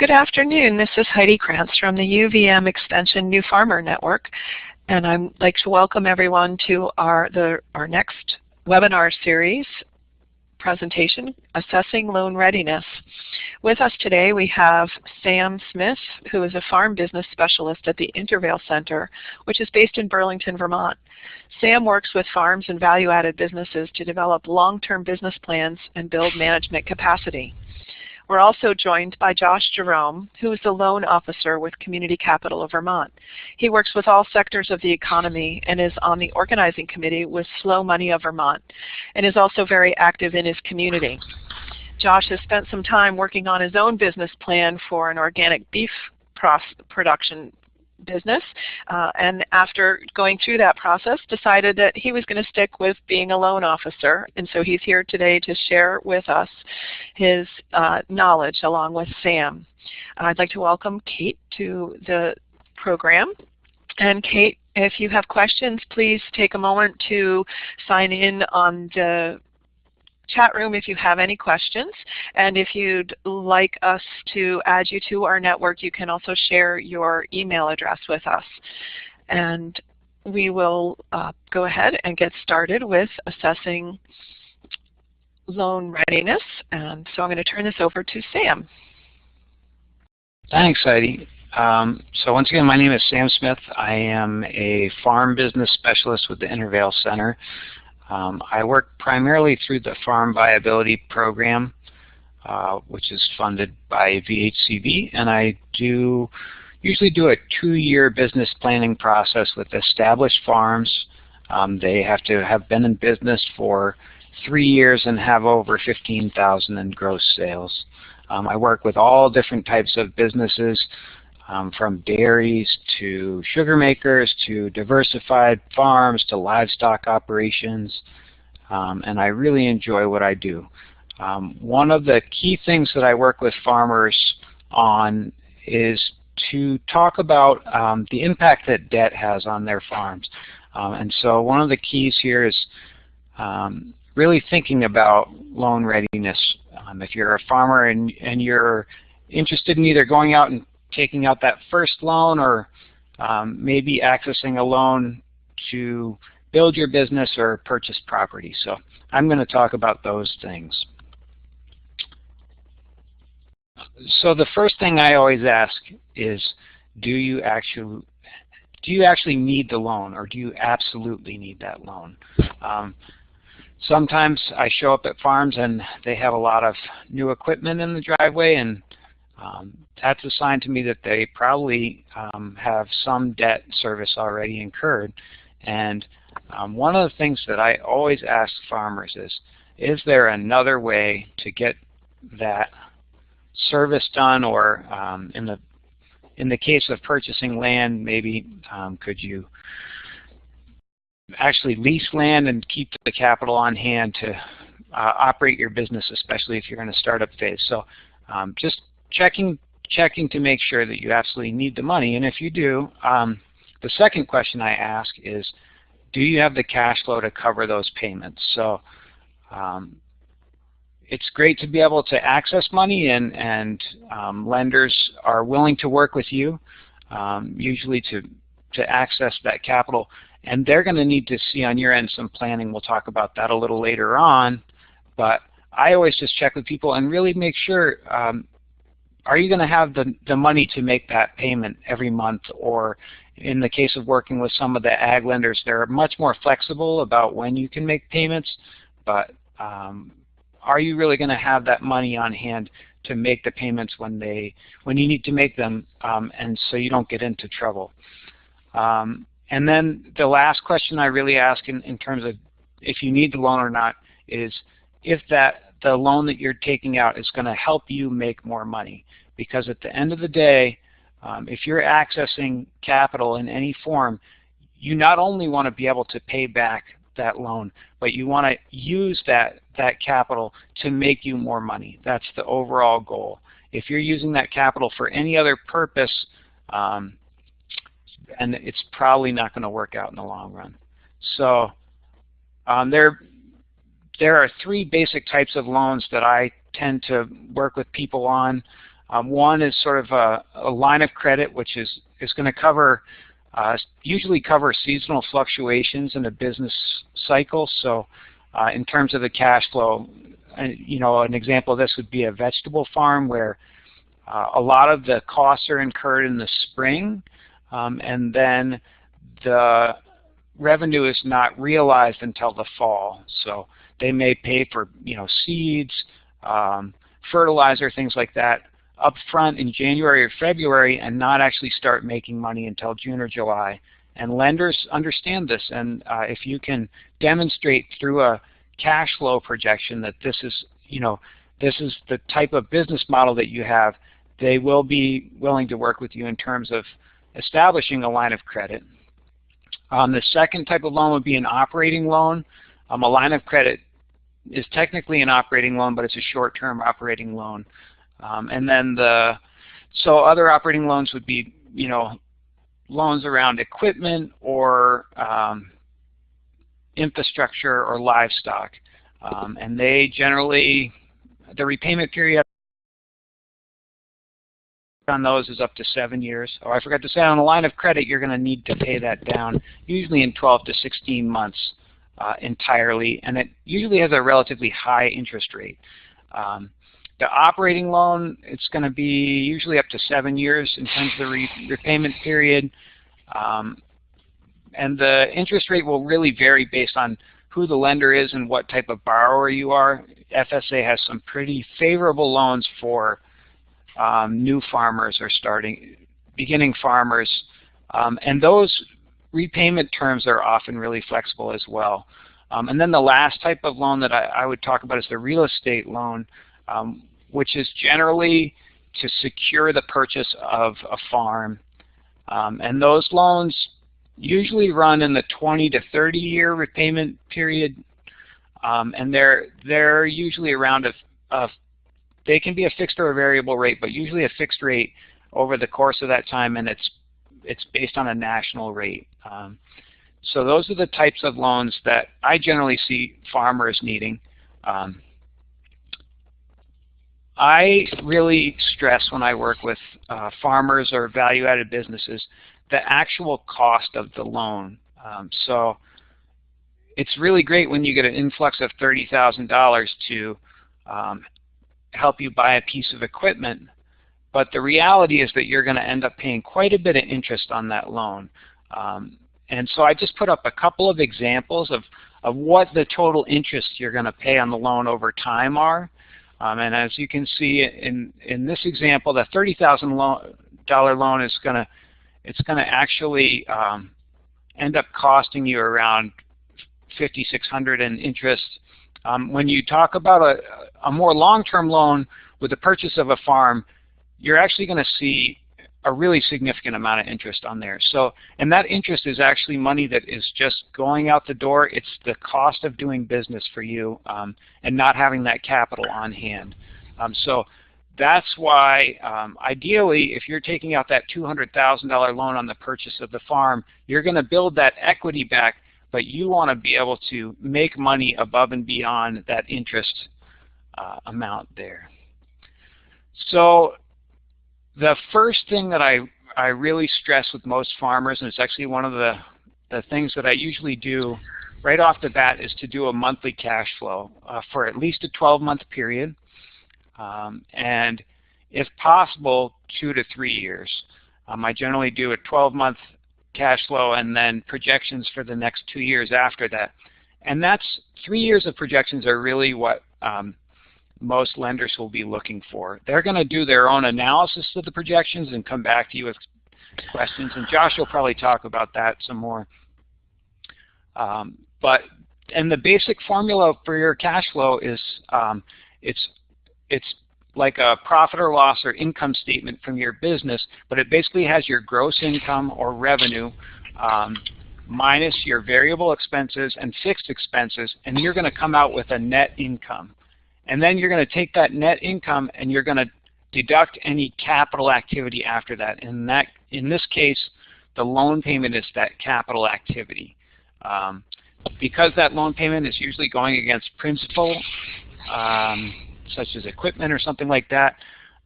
Good afternoon. This is Heidi Krantz from the UVM Extension New Farmer Network, and I'd like to welcome everyone to our, the, our next webinar series presentation, Assessing Loan Readiness. With us today we have Sam Smith, who is a farm business specialist at the Intervale Center, which is based in Burlington, Vermont. Sam works with farms and value-added businesses to develop long-term business plans and build management capacity. We're also joined by Josh Jerome, who is the loan officer with Community Capital of Vermont. He works with all sectors of the economy and is on the organizing committee with Slow Money of Vermont and is also very active in his community. Josh has spent some time working on his own business plan for an organic beef production business uh, and after going through that process decided that he was going to stick with being a loan officer and so he's here today to share with us his uh, knowledge along with Sam. I'd like to welcome Kate to the program and Kate if you have questions please take a moment to sign in on the chat room if you have any questions. And if you'd like us to add you to our network, you can also share your email address with us. And we will uh, go ahead and get started with assessing loan readiness. And so I'm going to turn this over to Sam. Thanks, Heidi. Um, so once again, my name is Sam Smith. I am a farm business specialist with the Intervale Center. Um, I work primarily through the Farm Viability Program, uh, which is funded by VHCB, and I do usually do a two-year business planning process with established farms. Um, they have to have been in business for three years and have over 15,000 in gross sales. Um, I work with all different types of businesses, um, from dairies to sugar makers to diversified farms to livestock operations. Um, and I really enjoy what I do. Um, one of the key things that I work with farmers on is to talk about um, the impact that debt has on their farms. Um, and so one of the keys here is um, really thinking about loan readiness. if you're a farmer and, and you're interested in either going out and taking out that first loan or um, maybe accessing a loan to build your business or purchase property. So I'm going to talk about those things. So the first thing I always ask is, do you actually do you actually need the loan or do you absolutely need that loan? Um, sometimes I show up at farms and they have a lot of new equipment in the driveway and um, that's a sign to me that they probably um, have some debt service already incurred. And um, one of the things that I always ask farmers is, is there another way to get that service done or um, in the in the case of purchasing land, maybe um, could you actually lease land and keep the capital on hand to uh, operate your business, especially if you're in a startup phase. So um, just checking checking to make sure that you absolutely need the money. And if you do, um, the second question I ask is, do you have the cash flow to cover those payments? So um, it's great to be able to access money and, and um, lenders are willing to work with you, um, usually to, to access that capital. And they're going to need to see on your end some planning. We'll talk about that a little later on. But I always just check with people and really make sure um, are you going to have the, the money to make that payment every month or in the case of working with some of the ag lenders, they're much more flexible about when you can make payments, but um, are you really going to have that money on hand to make the payments when they when you need to make them um, and so you don't get into trouble. Um, and then the last question I really ask in, in terms of if you need the loan or not is if that the loan that you're taking out is going to help you make more money. Because at the end of the day, um, if you're accessing capital in any form, you not only want to be able to pay back that loan, but you want to use that, that capital to make you more money. That's the overall goal. If you're using that capital for any other purpose, um, and it's probably not going to work out in the long run. So um, there, there are three basic types of loans that I tend to work with people on. Um, one is sort of a, a, line of credit, which is, is going to cover, uh, usually cover seasonal fluctuations in a business cycle. So uh, in terms of the cash flow, uh, you know, an example of this would be a vegetable farm where uh, a lot of the costs are incurred in the spring, um, and then the revenue is not realized until the fall. So they may pay for you know seeds, um, fertilizer, things like that up front in January or February and not actually start making money until June or July. And lenders understand this, and uh, if you can demonstrate through a cash flow projection that this is, you know, this is the type of business model that you have, they will be willing to work with you in terms of establishing a line of credit. Um, the second type of loan would be an operating loan. Um, a line of credit is technically an operating loan, but it's a short-term operating loan. Um, and then the so other operating loans would be you know loans around equipment or um, infrastructure or livestock, um, and they generally the repayment period on those is up to seven years. Oh, I forgot to say on a line of credit, you're going to need to pay that down usually in 12 to 16 months uh, entirely, and it usually has a relatively high interest rate. Um, the operating loan, it's going to be usually up to seven years in terms of the re repayment period. Um, and the interest rate will really vary based on who the lender is and what type of borrower you are. FSA has some pretty favorable loans for um, new farmers or starting, beginning farmers. Um, and those repayment terms are often really flexible as well. Um, and then the last type of loan that I, I, would talk about is the real estate loan, um, which is generally to secure the purchase of a farm. Um, and those loans usually run in the 20 to 30 year repayment period. Um, and they're, they're usually around a, a they can be a fixed or a variable rate, but usually a fixed rate over the course of that time, and it's it's based on a national rate. Um, so those are the types of loans that I generally see farmers needing. Um, I really stress when I work with uh, farmers or value-added businesses the actual cost of the loan. Um, so it's really great when you get an influx of $30,000 to um, help you buy a piece of equipment. But the reality is that you're going to end up paying quite a bit of interest on that loan. Um, and so I just put up a couple of examples of, of what the total interest you're going to pay on the loan over time are. Um, and as you can see in, in this example, the $30,000 loan is going to it's going to actually um, end up costing you around 5600 in interest um, when you talk about a, a more long-term loan with the purchase of a farm, you're actually going to see a really significant amount of interest on there. So, and that interest is actually money that is just going out the door. It's the cost of doing business for you um, and not having that capital on hand. Um, so that's why um, ideally if you're taking out that $200,000 loan on the purchase of the farm, you're going to build that equity back but you want to be able to make money above and beyond that interest uh, amount there. So the first thing that I, I really stress with most farmers, and it's actually one of the, the things that I usually do right off the bat, is to do a monthly cash flow uh, for at least a 12-month period, um, and if possible, two to three years. Um, I generally do a 12-month cash flow and then projections for the next two years after that. And that's three years of projections are really what um, most lenders will be looking for. They're going to do their own analysis of the projections and come back to you with questions. And Josh will probably talk about that some more. Um, but and the basic formula for your cash flow is um, it's it's like a profit or loss or income statement from your business, but it basically has your gross income or revenue um, minus your variable expenses and fixed expenses, and you're going to come out with a net income. And then you're going to take that net income and you're going to deduct any capital activity after that. And that, in this case, the loan payment is that capital activity. Um, because that loan payment is usually going against principal, um, such as equipment or something like that,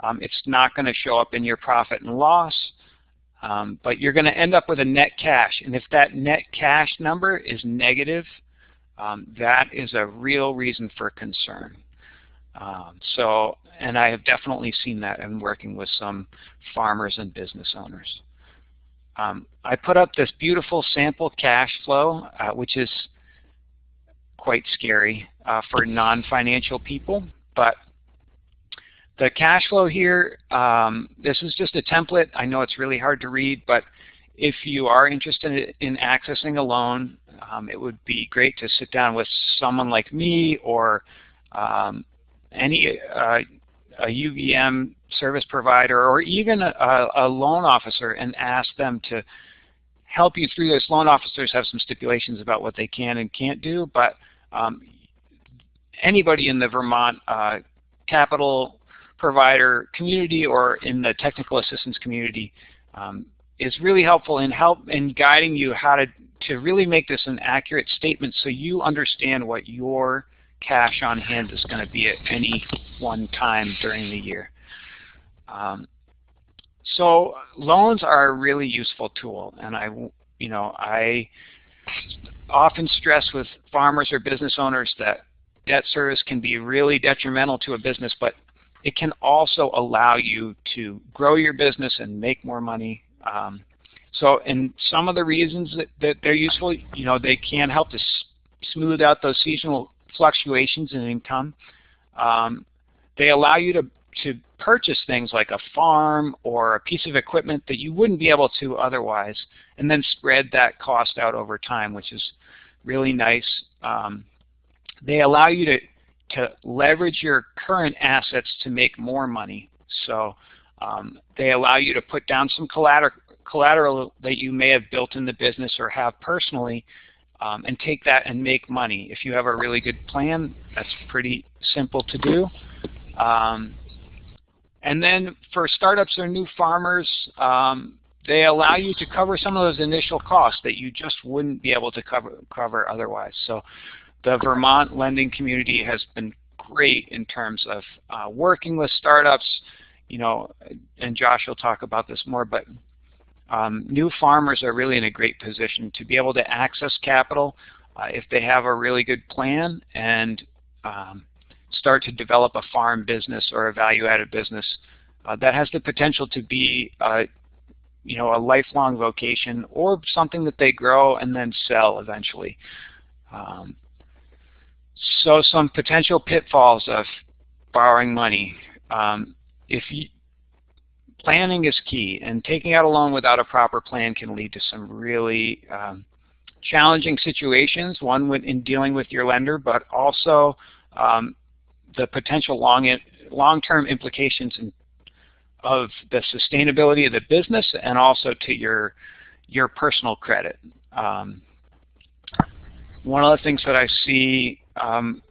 Um, it's not going to show up in your profit and loss, um, but you're going to end up with a net cash. And if that net cash number is negative, um, that is a real reason for concern. Um, so, and I have definitely seen that in working with some farmers and business owners. Um, I put up this beautiful sample cash flow, uh, which is quite scary uh, for non-financial people, but the cash flow here, um, this is just a template. I know it's really hard to read, but if you are interested in accessing a loan, um, it would be great to sit down with someone like me or um, any uh, a UVM service provider or even a, a, loan officer and ask them to help you through this. Loan officers have some stipulations about what they can and can't do, but um, anybody in the Vermont uh, capital provider community or in the technical assistance community um, is really helpful in help in guiding you how to to really make this an accurate statement so you understand what your cash on hand is going to be at any one time during the year. Um, so loans are a really useful tool, and I, you know, I often stress with farmers or business owners that debt service can be really detrimental to a business, but it can also allow you to grow your business and make more money. Um, so, and some of the reasons that, that they're useful, you know, they can help to smooth out those seasonal fluctuations in income. Um, they allow you to, to purchase things like a farm or a piece of equipment that you wouldn't be able to otherwise, and then spread that cost out over time, which is really nice. Um, they allow you to, to leverage your current assets to make more money. So um, they allow you to put down some collateral, collateral that you may have built in the business or have personally um, and take that and make money. If you have a really good plan, that's pretty simple to do. Um, and then for startups or new farmers, um, they allow you to cover some of those initial costs that you just wouldn't be able to cover, cover otherwise. So the Vermont lending community has been great in terms of uh, working with startups, you know, and Josh will talk about this more, but um, new farmers are really in a great position to be able to access capital uh, if they have a really good plan and um, start to develop a farm business or a value-added business uh, that has the potential to be uh, you know, a lifelong vocation or something that they grow and then sell eventually. Um, so some potential pitfalls of borrowing money. Um, if you, planning is key, and taking out a loan without a proper plan can lead to some really um, challenging situations, one in dealing with your lender, but also um, the potential long-term implications in, of the sustainability of the business and also to your, your personal credit. Um, one of the things that I see um,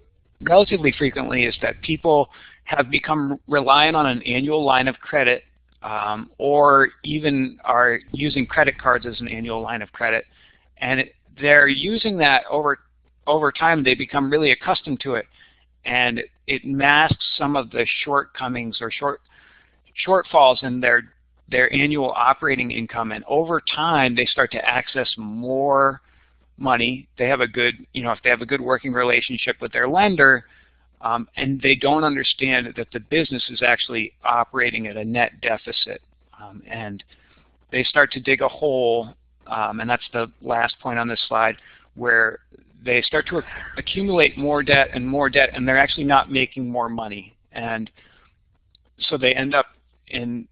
relatively frequently is that people have become reliant on an annual line of credit um, or even are using credit cards as an annual line of credit. And it, they're using that over, over time. They become really accustomed to it. And it masks some of the shortcomings or short, shortfalls in their, their annual operating income. And over time, they start to access more money. They have a good, you know, if they have a good working relationship with their lender, um, and they don't understand that the business is actually operating at a net deficit. Um, and they start to dig a hole, um, and that's the last point on this slide, where they start to accumulate more debt and more debt, and they're actually not making more money. And so they end up in,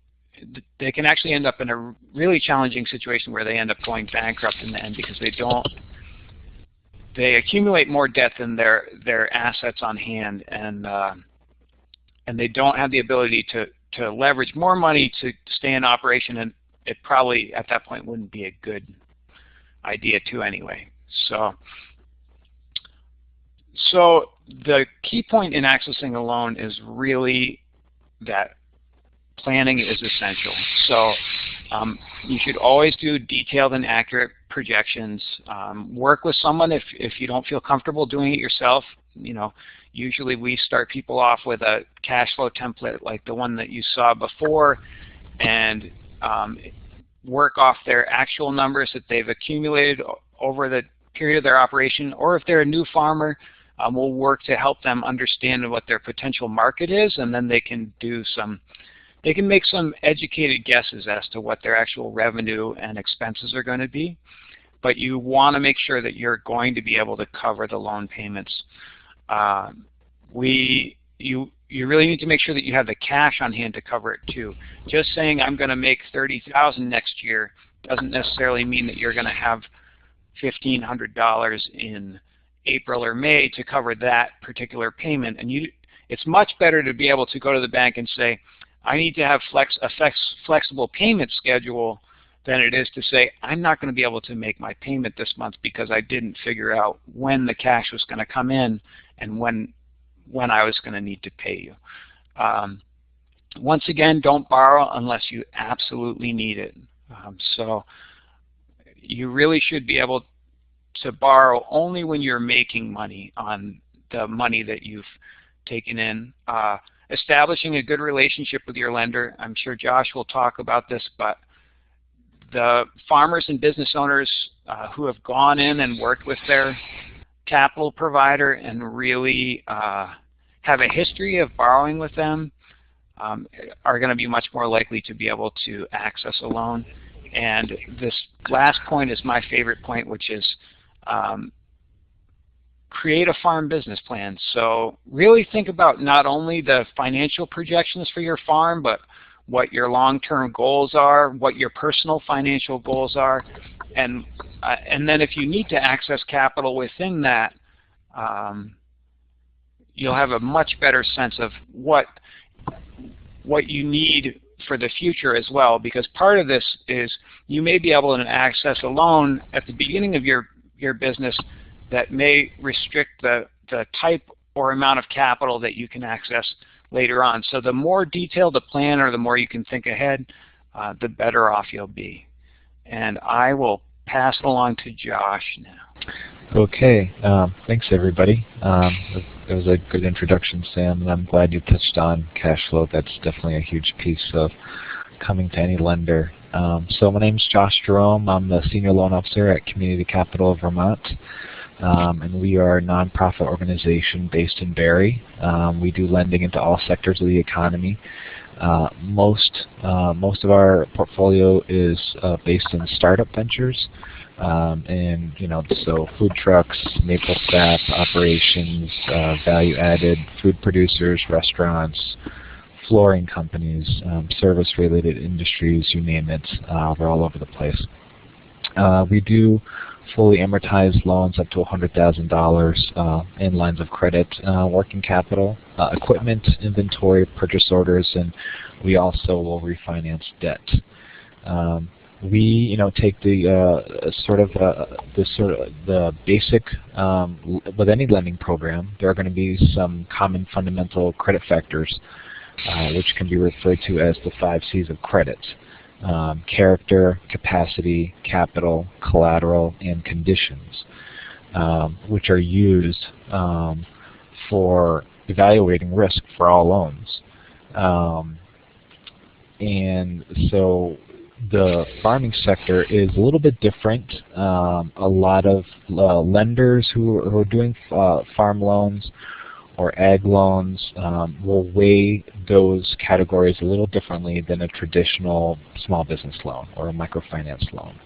they can actually end up in a really challenging situation where they end up going bankrupt in the end because they don't they accumulate more debt than their their assets on hand, and uh, and they don't have the ability to to leverage more money to stay in operation, and it probably at that point wouldn't be a good idea to anyway. So so the key point in accessing a loan is really that planning is essential. So um, you should always do detailed and accurate projections. Um, work with someone if, if you don't feel comfortable doing it yourself. You know, usually we start people off with a cash flow template like the one that you saw before and um, work off their actual numbers that they've accumulated over the period of their operation, or if they're a new farmer, um, we'll work to help them understand what their potential market is, and then they can do some, they can make some educated guesses as to what their actual revenue and expenses are going to be. But you want to make sure that you're going to be able to cover the loan payments. Uh, we, you, you really need to make sure that you have the cash on hand to cover it too. Just saying I'm going to make 30,000 next year doesn't necessarily mean that you're going to have $1,500 in April or May to cover that particular payment. And you, it's much better to be able to go to the bank and say, I need to have flex, a flex, flexible payment schedule than it is to say, I'm not going to be able to make my payment this month because I didn't figure out when the cash was going to come in and when when I was going to need to pay you. Um, once again, don't borrow unless you absolutely need it. Um, so you really should be able to borrow only when you're making money on the money that you've taken in. Uh, establishing a good relationship with your lender. I'm sure Josh will talk about this, but the farmers and business owners uh, who have gone in and worked with their capital provider and really uh, have a history of borrowing with them um, are going to be much more likely to be able to access a loan. And this last point is my favorite point, which is um, create a farm business plan. So really think about not only the financial projections for your farm, but what your long-term goals are, what your personal financial goals are, and uh, and then if you need to access capital within that, um, you'll have a much better sense of what what you need for the future as well because part of this is you may be able to access a loan at the beginning of your your business that may restrict the the type or amount of capital that you can access later on. So the more detailed the plan or the more you can think ahead, uh, the better off you'll be. And I will pass it along to Josh now. Okay, um, thanks everybody. Um, that was a good introduction, Sam, and I'm glad you touched on cash flow. That's definitely a huge piece of coming to any lender. Um, so my name is Josh Jerome. I'm the Senior Loan Officer at Community Capital of Vermont. Um, and we are a nonprofit organization based in Barre. Um, we do lending into all sectors of the economy. Uh, most uh, most of our portfolio is uh, based in startup ventures. Um, and you know, so food trucks, maple sap operations, uh, value-added food producers, restaurants, flooring companies, um, service-related industries, you name it. Uh, we're all over the place. Uh, we do fully amortized loans up to $100,000 uh, in lines of credit, uh, working capital, uh, equipment, inventory, purchase orders, and we also will refinance debt. Um, we you know take the uh, sort of uh, the sort of the basic um, with any lending program there are going to be some common fundamental credit factors uh, which can be referred to as the five C's of credit um, character capacity capital collateral and conditions um, which are used um, for evaluating risk for all loans um, and so the farming sector is a little bit different. Um, a lot of uh, lenders who are, who are doing uh, farm loans or ag loans um, will weigh those categories a little differently than a traditional small business loan or a microfinance loan.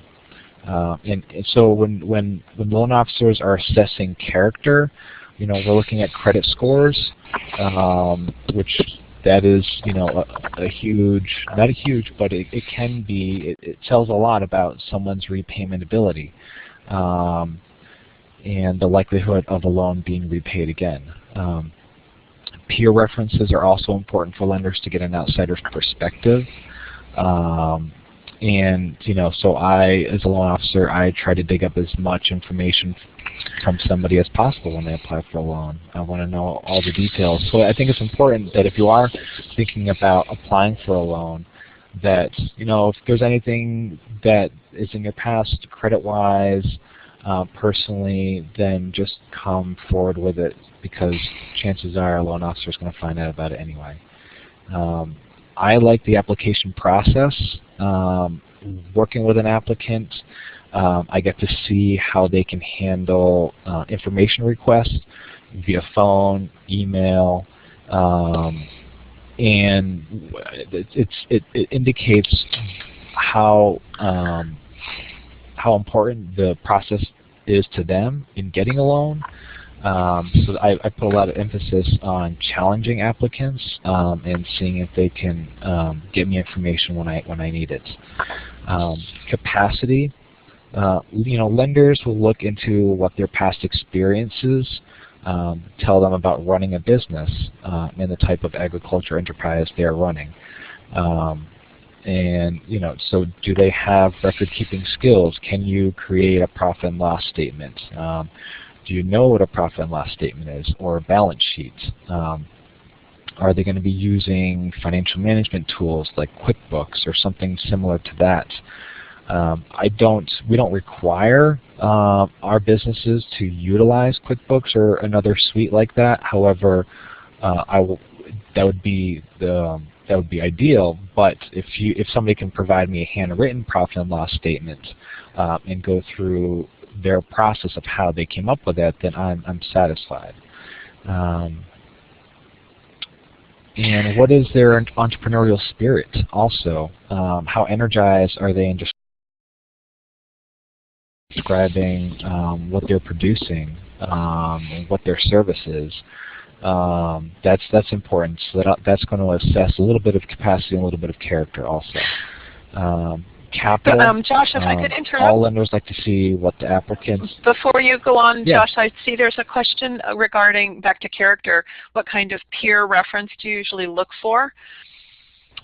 Uh, and, and, so when, when, when loan officers are assessing character, you know, we're looking at credit scores, um, which that is, you know, a, a huge, not a huge, but it, it can be, it, it, tells a lot about someone's repayment ability um, and the likelihood of a loan being repaid again. Um, peer references are also important for lenders to get an outsider's perspective. Um, and, you know, so I, as a loan officer, I try to dig up as much information from somebody as possible when they apply for a loan. I want to know all the details. So I think it's important that if you are thinking about applying for a loan, that, you know, if there's anything that is in your past credit-wise, uh, personally, then just come forward with it because chances are a loan officer is going to find out about it anyway. Um, I like the application process. Um, working with an applicant, um, I get to see how they can handle uh, information requests via phone, email, um, and it's, it, it indicates how um, how important the process is to them in getting a loan. Um, so I, I, put a lot of emphasis on challenging applicants um, and seeing if they can um, get me information when I when I need it. Um, capacity, uh, you know, lenders will look into what their past experiences um, tell them about running a business uh, and the type of agriculture enterprise they are running. Um, and you know, so do they have record-keeping skills? Can you create a profit and loss statement? Um, do you know what a profit and loss statement is, or a balance sheet? Um, are they going to be using financial management tools like QuickBooks or something similar to that? Um, I don't. We don't require uh, our businesses to utilize QuickBooks or another suite like that. However, uh, I will. That would be the that would be ideal. But if you if somebody can provide me a handwritten profit and loss statement uh, and go through their process of how they came up with that, then I'm I'm satisfied. Um, and what is their entrepreneurial spirit also? Um, how energized are they in describing um, what they're producing, um, what their service is? Um, that's that's important. So that, that's going to assess a little bit of capacity and a little bit of character also. Um, capital. Um, Josh, if I could um, interrupt. All lenders like to see what the applicants. Before you go on, yeah. Josh, I see there's a question regarding back to character. What kind of peer reference do you usually look for?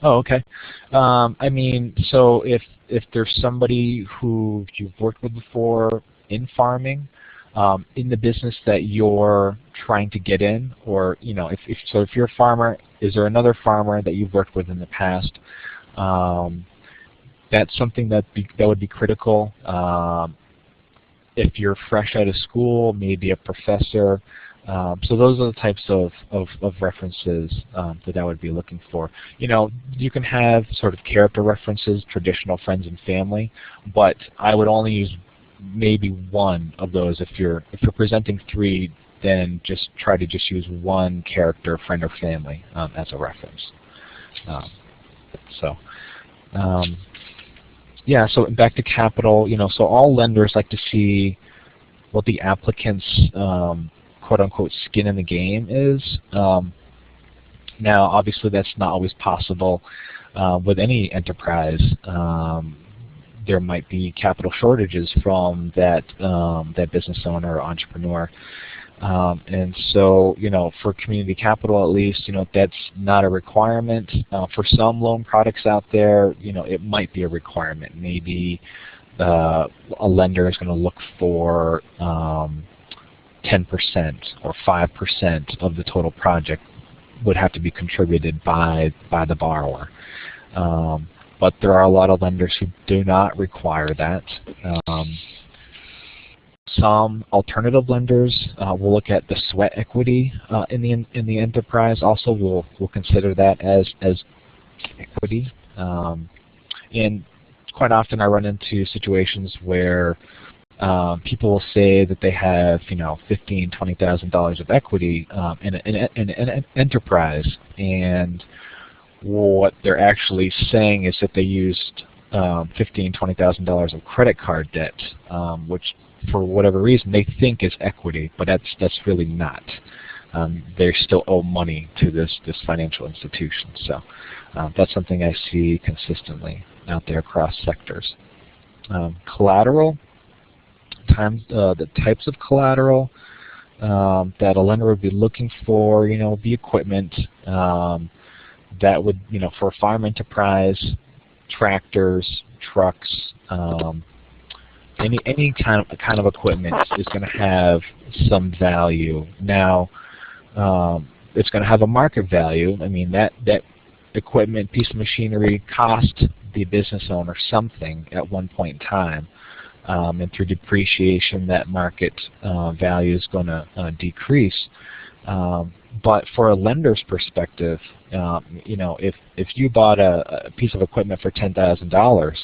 Oh, okay. Um, I mean, so if if there's somebody who you've worked with before in farming, um, in the business that you're trying to get in, or you know, if, if so, if you're a farmer, is there another farmer that you've worked with in the past? Um, that's something that be, that would be critical. Um, if you're fresh out of school, maybe a professor. Um, so those are the types of, of, of references um, that I would be looking for. You know, you can have sort of character references, traditional friends and family, but I would only use maybe one of those. If you're if you're presenting three, then just try to just use one character, friend or family, um, as a reference. Um, so. Um, yeah, so back to capital, you know, so all lenders like to see what the applicant's um, quote-unquote skin in the game is. Um, now, obviously, that's not always possible uh, with any enterprise. Um, there might be capital shortages from that um, that business owner or entrepreneur. Um, and so, you know, for community capital at least, you know, that's not a requirement. Uh, for some loan products out there, you know, it might be a requirement. Maybe uh, a lender is going to look for um, 10% or 5% of the total project would have to be contributed by by the borrower. Um, but there are a lot of lenders who do not require that. Um, some alternative lenders uh, will look at the sweat equity uh, in the in the enterprise. Also, we'll we'll consider that as as equity. Um, and quite often, I run into situations where um, people will say that they have you know fifteen, twenty thousand dollars of equity um, in, a, in, a, in, an enterprise, and what they're actually saying is that they used um, fifteen, twenty thousand dollars of credit card debt, um, which for whatever reason they think is equity, but that's that's really not. Um, they still owe money to this this financial institution. So uh, that's something I see consistently out there across sectors. Um, collateral, time, uh, the types of collateral um, that a lender would be looking for, you know, the equipment um, that would, you know, for farm enterprise, tractors, trucks, um, any any kind of kind of equipment is going to have some value. Now, um, it's going to have a market value. I mean that that equipment, piece of machinery, cost the business owner something at one point in time. Um, and through depreciation, that market uh, value is going to uh, decrease. Um, but for a lender's perspective, um, you know, if if you bought a, a piece of equipment for ten thousand dollars,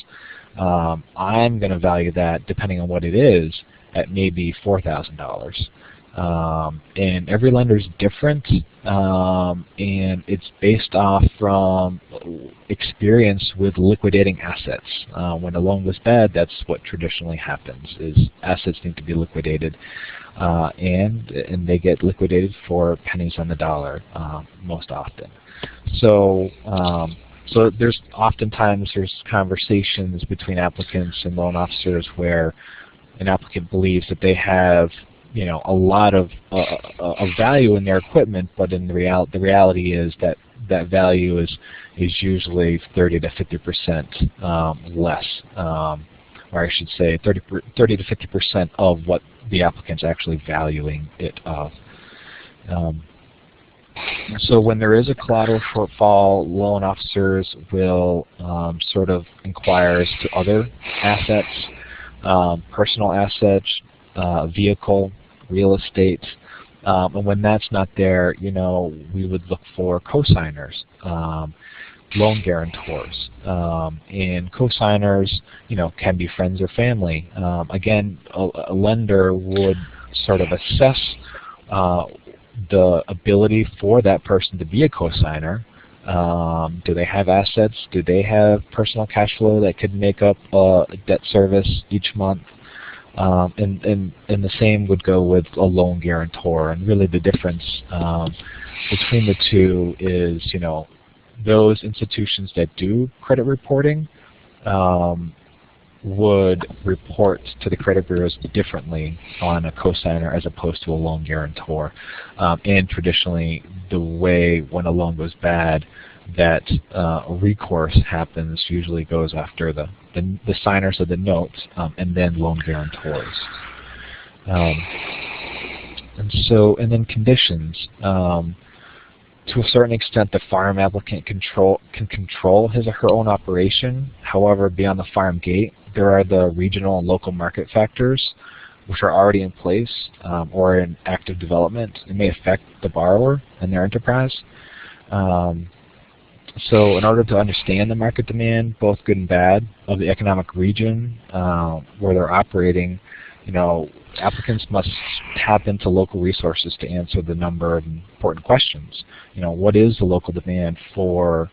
um, I'm going to value that depending on what it is at maybe four thousand dollars. Um, and every lender is different, um, and it's based off from experience with liquidating assets. Uh, when a loan goes bad, that's what traditionally happens: is assets need to be liquidated, uh, and and they get liquidated for pennies on the dollar uh, most often. So. Um, so there's oftentimes there's conversations between applicants and loan officers where an applicant believes that they have you know a lot of uh, uh, of value in their equipment, but in the real the reality is that that value is is usually 30 to 50 percent um, less, um, or I should say 30 30 to 50 percent of what the applicant's actually valuing it of. Um, so when there is a collateral shortfall, loan officers will um, sort of inquire as to other assets, um, personal assets, uh, vehicle, real estate. Um, and when that's not there, you know, we would look for cosigners, um, loan guarantors. Um, and cosigners, you know, can be friends or family. Um, again, a, a, lender would sort of assess uh, the ability for that person to be a cosigner. Um, do they have assets? Do they have personal cash flow that could make up uh, debt service each month? Um, and, and, and the same would go with a loan guarantor. And really the difference um, between the two is, you know, those institutions that do credit reporting um, would report to the credit bureaus differently on a cosigner as opposed to a loan guarantor. Um, and traditionally, the way when a loan goes bad, that uh, recourse happens usually goes after the, the, the signers of the notes um, and then loan guarantors. Um, and so, and then conditions. Um, to a certain extent, the farm applicant control can control his or her own operation. However, beyond the farm gate, there are the regional and local market factors which are already in place um, or in active development. It may affect the borrower and their enterprise. Um, so in order to understand the market demand, both good and bad, of the economic region uh, where they're operating, you know, applicants must tap into local resources to answer the number of important questions. You know, what is the local demand for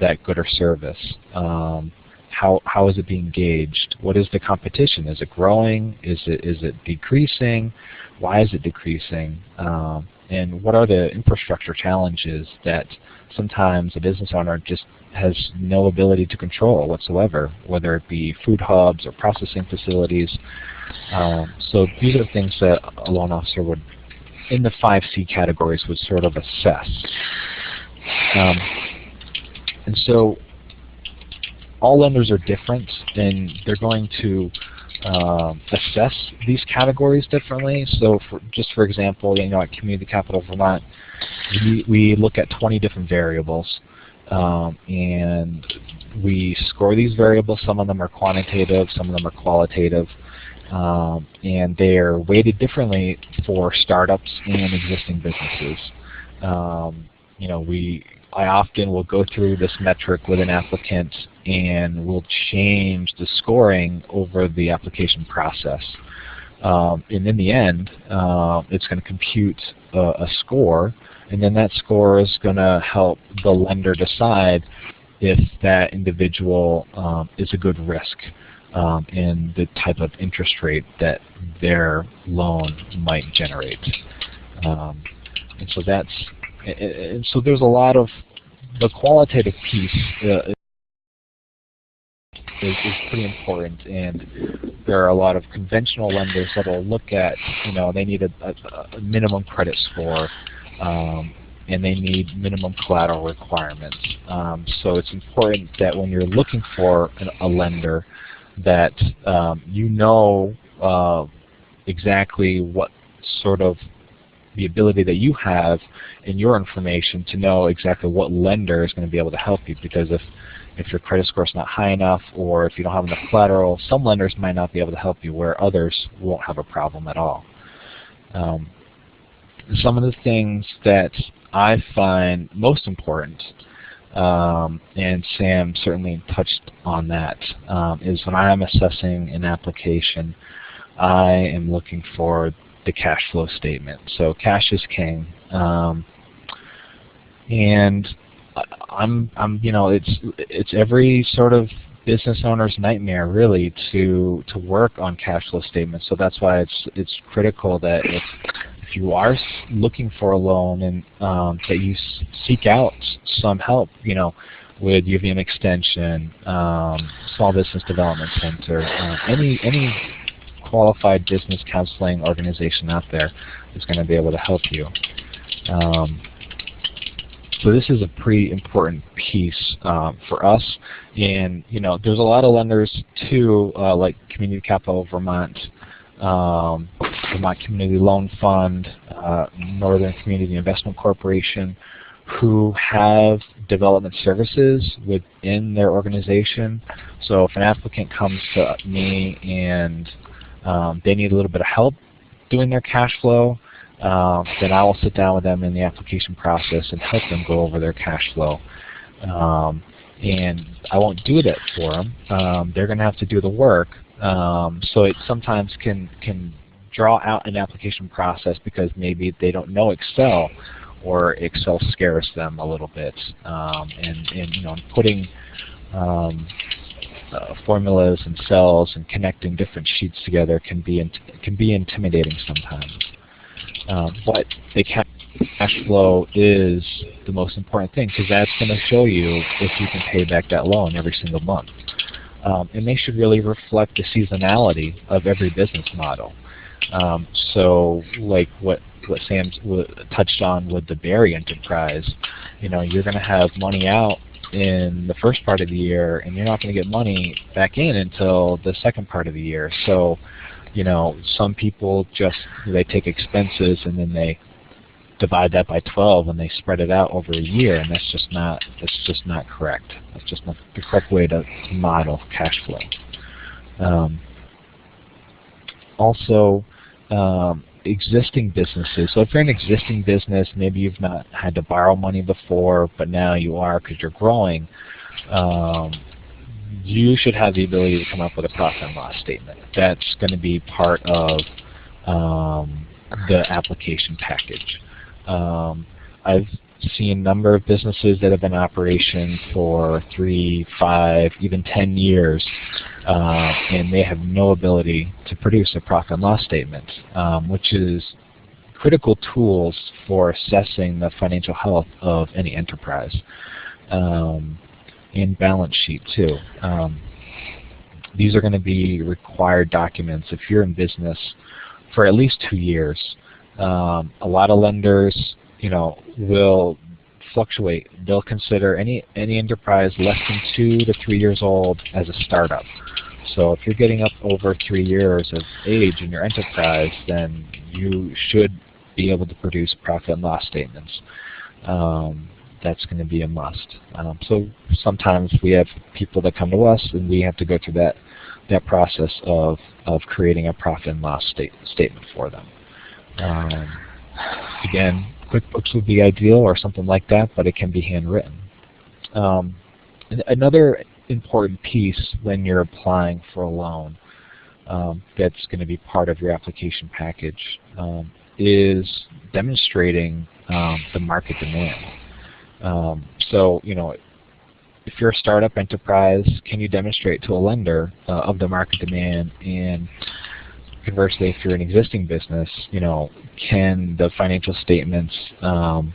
that good or service? Um, how how is it being gauged? What is the competition? Is it growing? Is it is it decreasing? Why is it decreasing? Um, and what are the infrastructure challenges that sometimes a business owner just has no ability to control whatsoever, whether it be food hubs or processing facilities. Um, so these are things that a loan officer would, in the 5C categories, would sort of assess. Um, and so all lenders are different, and they're going to um, assess these categories differently. So for, just for example, you know, at Community Capital Vermont, we, we look at 20 different variables. Um, and we score these variables. Some of them are quantitative, some of them are qualitative. Um, and they're weighted differently for startups and existing businesses. Um, you know, we I often will go through this metric with an applicant and we'll change the scoring over the application process. Um, and in the end, uh, it's going to compute a, a, score, and then that score is going to help the lender decide if that individual um, is a good risk um, and the type of interest rate that their loan might generate. Um, and so that's and so there's a lot of the qualitative piece uh, is, is pretty important, and there are a lot of conventional lenders that will look at, you know, they need a, a, a minimum credit score, um, and they need minimum collateral requirements. Um, so it's important that when you're looking for an, a lender, that um, you know uh, exactly what sort of the ability that you have in your information to know exactly what lender is going to be able to help you because if if your credit score is not high enough or if you don't have enough collateral, some lenders might not be able to help you where others won't have a problem at all. Um, some of the things that I find most important, um, and Sam certainly touched on that, um, is when I'm assessing an application, I am looking for the cash flow statement. So cash is king. Um, and I'm, I'm, you know, it's it's every sort of business owner's nightmare really to to work on cash flow statements. So that's why it's it's critical that if if you are looking for a loan and um, that you seek out some help, you know, with UVM Extension, um, Small Business Development Center, uh, any any qualified business counseling organization out there is going to be able to help you. Um, so this is a pretty important piece um, for us. And you know, there's a lot of lenders too, uh, like Community Capital Vermont, um, Vermont Community Loan Fund, uh, Northern Community Investment Corporation, who have development services within their organization. So if an applicant comes to me and um, they need a little bit of help doing their cash flow, uh, then I will sit down with them in the application process and help them go over their cash flow. Um, and I won't do that for them. Um, they're going to have to do the work. Um, so it sometimes can can draw out an application process because maybe they don't know Excel or Excel scares them a little bit. Um, and, and you know, putting um, uh, formulas and cells and connecting different sheets together can be can be intimidating sometimes. Um, but the cash flow is the most important thing because that's going to show you if you can pay back that loan every single month. Um, and they should really reflect the seasonality of every business model. Um, so like what what Sam touched on with the Berry enterprise, you know, you're going to have money out in the first part of the year, and you're not going to get money back in until the second part of the year. So you know, some people just they take expenses and then they divide that by 12 and they spread it out over a year, and that's just not that's just not correct. That's just not the correct way to model cash flow. Um, also, um, existing businesses. So if you're an existing business, maybe you've not had to borrow money before, but now you are because you're growing. Um, you should have the ability to come up with a profit and loss statement. That's going to be part of um, the application package. Um, I've seen a number of businesses that have been in operation for three, five, even ten years, uh, and they have no ability to produce a profit and loss statement, um, which is critical tools for assessing the financial health of any enterprise. Um, and balance sheet too. Um, these are going to be required documents if you're in business for at least two years. Um, a lot of lenders, you know, will fluctuate. They'll consider any any enterprise less than two to three years old as a startup. So if you're getting up over three years of age in your enterprise, then you should be able to produce profit and loss statements. Um, that's going to be a must. Um, so sometimes we have people that come to us and we have to go through that that process of, of creating a profit and loss state, statement for them. Um, again, QuickBooks would be ideal or something like that, but it can be handwritten. Um, another important piece when you're applying for a loan um, that's going to be part of your application package um, is demonstrating um, the market demand. Um, so, you know, if you're a startup enterprise, can you demonstrate to a lender uh, of the market demand? And conversely, if you're an existing business, you know, can the financial statements um,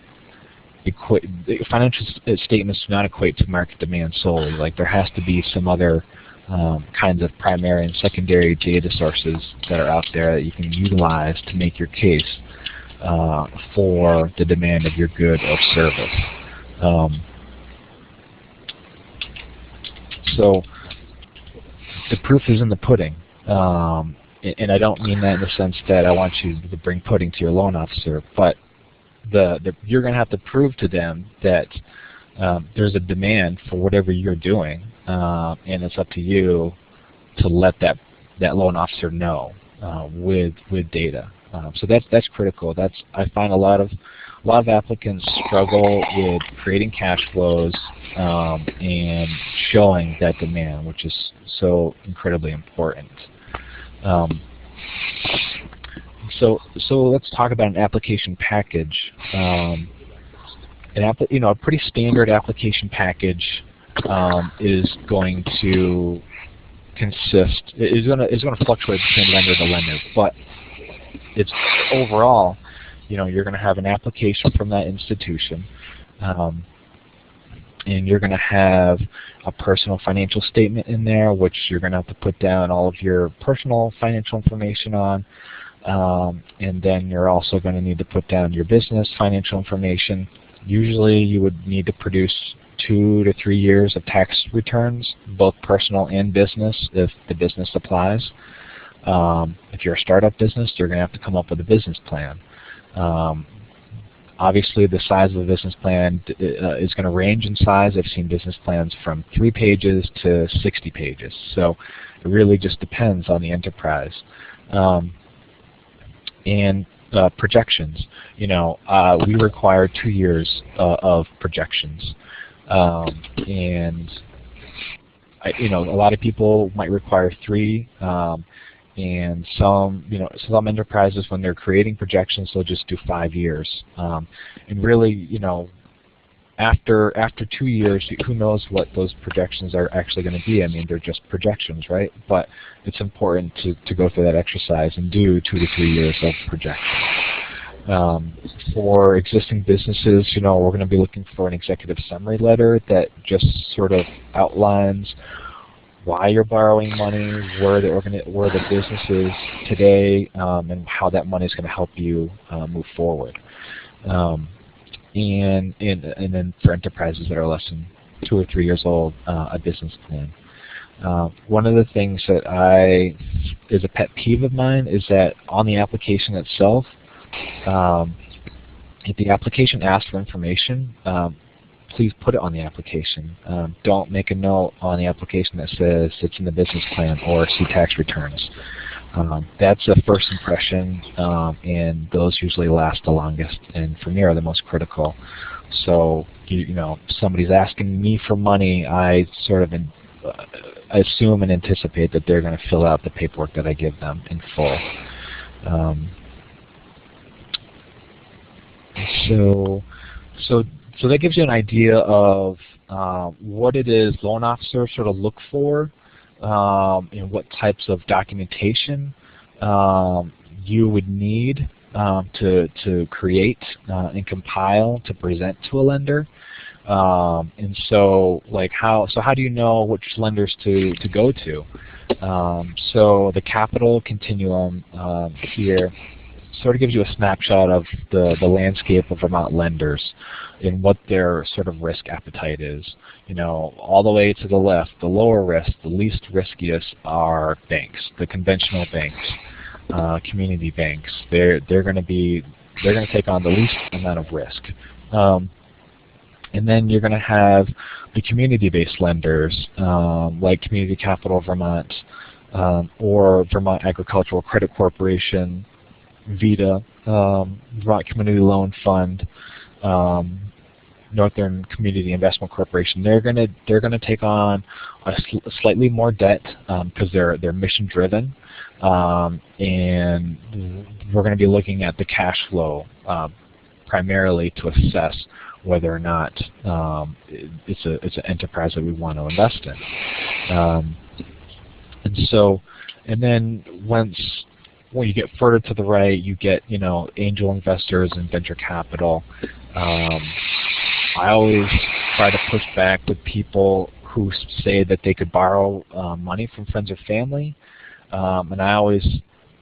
equate? Financial statements do not equate to market demand solely. Like there has to be some other um, kinds of primary and secondary data sources that are out there that you can utilize to make your case uh, for the demand of your good or service. Um, so the proof is in the pudding. Um, and I don't mean that in the sense that I want you to bring pudding to your loan officer, but the, the you're going to have to prove to them that um, there's a demand for whatever you're doing, uh, and it's up to you to let that that loan officer know uh, with with data. Um, so that's that's critical. That's I find a lot of a lot of applicants struggle with creating cash flows um, and showing that demand, which is so incredibly important. Um, so, so let's talk about an application package. Um, an app, you know, a pretty standard application package um, is going to consist is going to is going to fluctuate between lender to lender, but it's overall, you know, you're going to have an application from that institution. Um, and you're going to have a personal financial statement in there, which you're going to have to put down all of your personal financial information on. Um, and then you're also going to need to put down your business financial information. Usually you would need to produce two to three years of tax returns, both personal and business, if the business applies. Um, if you're a startup business, you're going to have to come up with a business plan. Um, Obviously, the size of the business plan uh, is going to range in size. I've seen business plans from three pages to 60 pages. So it really just depends on the enterprise. Um, and uh, projections. You know, uh, we require two years uh, of projections. Um, and, I, you know, a lot of people might require three. Um, and some you know some enterprises when they're creating projections they'll just do five years. Um, and really you know after after two years who knows what those projections are actually going to be. I mean they're just projections right? But it's important to, to go through that exercise and do two to three years of projections. Um, for existing businesses you know we're going to be looking for an executive summary letter that just sort of outlines why you're borrowing money, where the where the business is today, um, and how that money is going to help you uh, move forward. Um, and, and and then for enterprises that are less than two or three years old, uh, a business plan. Uh, one of the things that I is a pet peeve of mine is that on the application itself, um, if the application asks for information, um, please put it on the application. Um, don't make a note on the application that says it's in the business plan or see tax returns. Um, that's a first impression, um, and those usually last the longest, and for me are the most critical. So, you, you know, somebody's asking me for money, I sort of in, uh, assume and anticipate that they're going to fill out the paperwork that I give them in full. Um, so, so so that gives you an idea of uh, what it is loan officers sort of look for um, and what types of documentation um, you would need um, to, to create uh, and compile to present to a lender. Um, and so like how so how do you know which lenders to, to go to? Um, so the capital continuum um, here sort of gives you a snapshot of the, the landscape of Vermont lenders and what their sort of risk appetite is. You know, all the way to the left, the lower risk, the least riskiest are banks, the conventional banks, uh, community banks. They're they're going to be they're going to take on the least amount of risk. Um, and then you're going to have the community-based lenders um, like Community Capital Vermont um, or Vermont Agricultural Credit Corporation, VEDA, um, Vermont Community Loan Fund, um, Northern Community Investment Corporation. They're going to they're going to take on a sl slightly more debt because um, they're they're mission driven, um, and we're going to be looking at the cash flow uh, primarily to assess whether or not um, it's a it's an enterprise that we want to invest in. Um, and so, and then once when you get further to the right, you get you know angel investors and venture capital. Um, I always try to push back with people who say that they could borrow uh, money from friends or family, um, and I always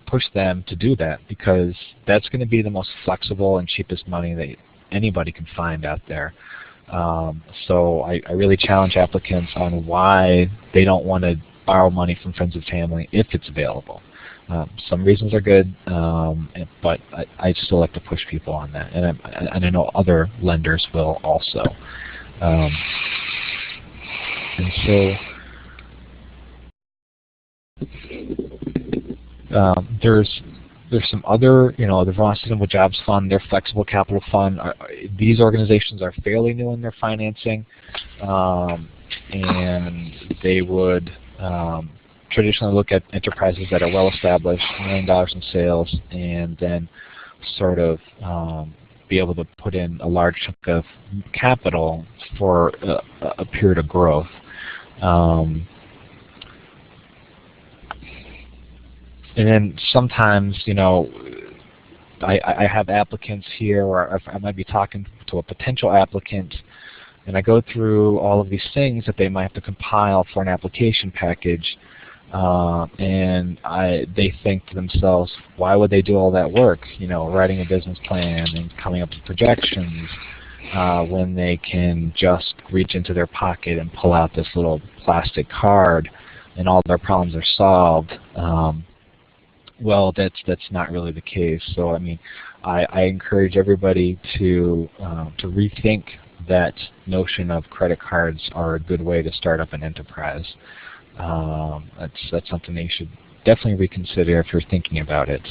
push them to do that because that's going to be the most flexible and cheapest money that anybody can find out there. Um, so I, I really challenge applicants on why they don't want to borrow money from friends and family if it's available. Um, some reasons are good, um, but I, I, still like to push people on that, and I, and I know other lenders will also. Um, and so um, there's there's some other, you know, the Vermont Sustainable Jobs Fund, their Flexible Capital Fund. Are, these organizations are fairly new in their financing, um, and they would um, traditionally look at enterprises that are well established, million dollars in sales, and then sort of um, be able to put in a large chunk of capital for a, a period of growth. Um, and then sometimes, you know, I, I have applicants here, or I might be talking to a potential applicant, and I go through all of these things that they might have to compile for an application package, uh, and I, they think to themselves, why would they do all that work? You know, writing a business plan and coming up with projections uh, when they can just reach into their pocket and pull out this little plastic card and all their problems are solved. Um, well, that's that's not really the case. So I mean, I, I encourage everybody to uh, to rethink that notion of credit cards are a good way to start up an enterprise. Um, that's that's something that you should definitely reconsider if you're thinking about it.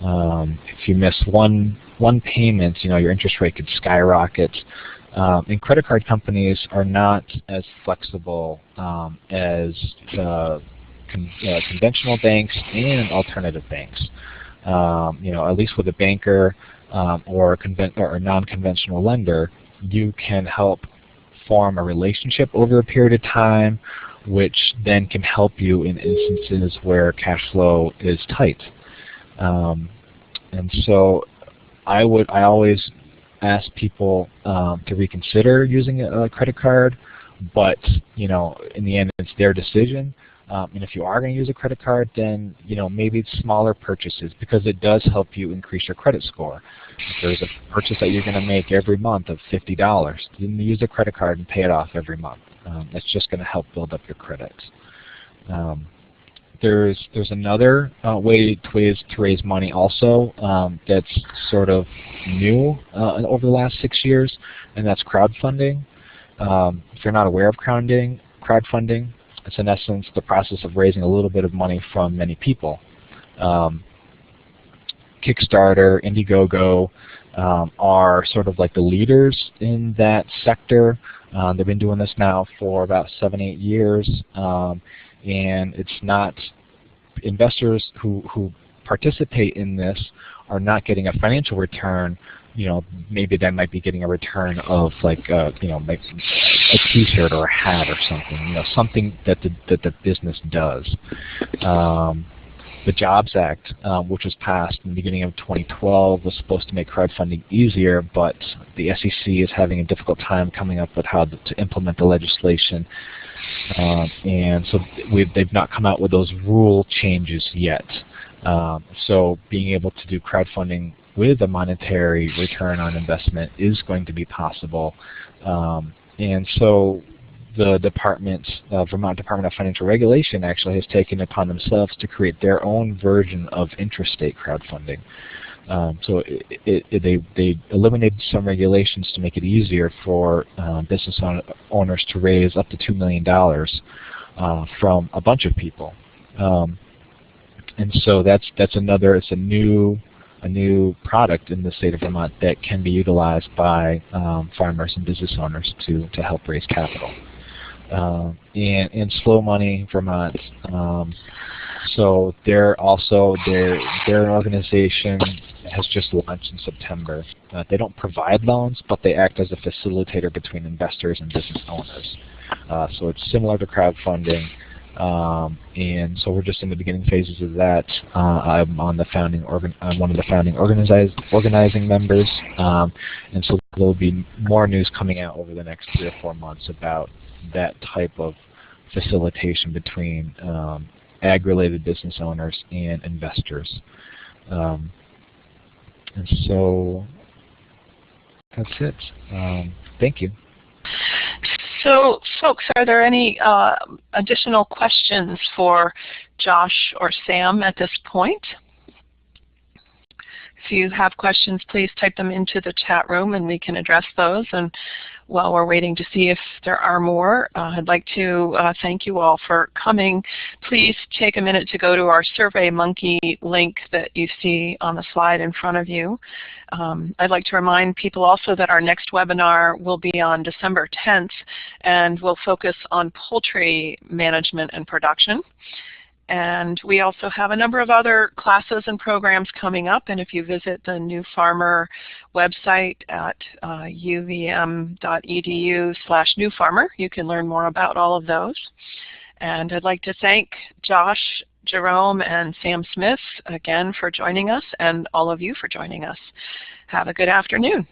Um, if you miss one one payment, you know your interest rate could skyrocket. Um, and credit card companies are not as flexible um, as uh, con uh, conventional banks and alternative banks. Um, you know, at least with a banker um, or a, or a non-conventional lender, you can help form a relationship over a period of time which then can help you in instances where cash flow is tight. Um, and so I would I always ask people um, to reconsider using a, a, credit card, but you know in the end it's their decision. Um, and if you are going to use a credit card, then you know maybe smaller purchases because it does help you increase your credit score. If there's a purchase that you're going to make every month of $50, then use a credit card and pay it off every month. Um, that's just going to help build up your credit. Um, there's there's another uh, way to raise, to raise money also um, that's sort of new uh, over the last six years, and that's crowdfunding. Um, if you're not aware of crowdfunding, crowdfunding, it's in essence the process of raising a little bit of money from many people. Um, Kickstarter, Indiegogo um, are sort of like the leaders in that sector. Uh, they've been doing this now for about seven, eight years, um, and it's not investors who who participate in this are not getting a financial return. You know, maybe they might be getting a return of like uh, you know, maybe a T-shirt or a hat or something. You know, something that the that the business does. Um, the Jobs Act, um, which was passed in the beginning of 2012, was supposed to make crowdfunding easier, but the SEC is having a difficult time coming up with how to implement the legislation. Uh, and so they've not come out with those rule changes yet. Um, so being able to do crowdfunding with a monetary return on investment is going to be possible. Um, and so the department, uh, Vermont Department of Financial Regulation actually has taken upon themselves to create their own version of intrastate crowdfunding. Um, so it, it, it, they, they eliminated some regulations to make it easier for uh, business owners to raise up to $2 million uh, from a bunch of people. Um, and so that's that's another it's a new a new product in the state of Vermont that can be utilized by um, farmers and business owners to to help raise capital uh, and, and Slow Money Vermont. Um, so they're also their their organization has just launched in September. Uh, they don't provide loans, but they act as a facilitator between investors and business owners. Uh, so it's similar to crowdfunding. Um, and so we're just in the beginning phases of that. Uh, I'm on the founding organ I'm one of the founding organizing members, um, and so there'll be more news coming out over the next three or four months about that type of facilitation between um, ag-related business owners and investors. Um, and so that's it. Um, thank you. So folks, are there any uh, additional questions for Josh or Sam at this point? If you have questions, please type them into the chat room and we can address those. And while we're waiting to see if there are more, uh, I'd like to uh, thank you all for coming. Please take a minute to go to our SurveyMonkey link that you see on the slide in front of you. Um, I'd like to remind people also that our next webinar will be on December 10th and will focus on poultry management and production. And we also have a number of other classes and programs coming up. And if you visit the New Farmer website at uh, uvm.edu slash newfarmer, you can learn more about all of those. And I'd like to thank Josh, Jerome, and Sam Smith again for joining us, and all of you for joining us. Have a good afternoon.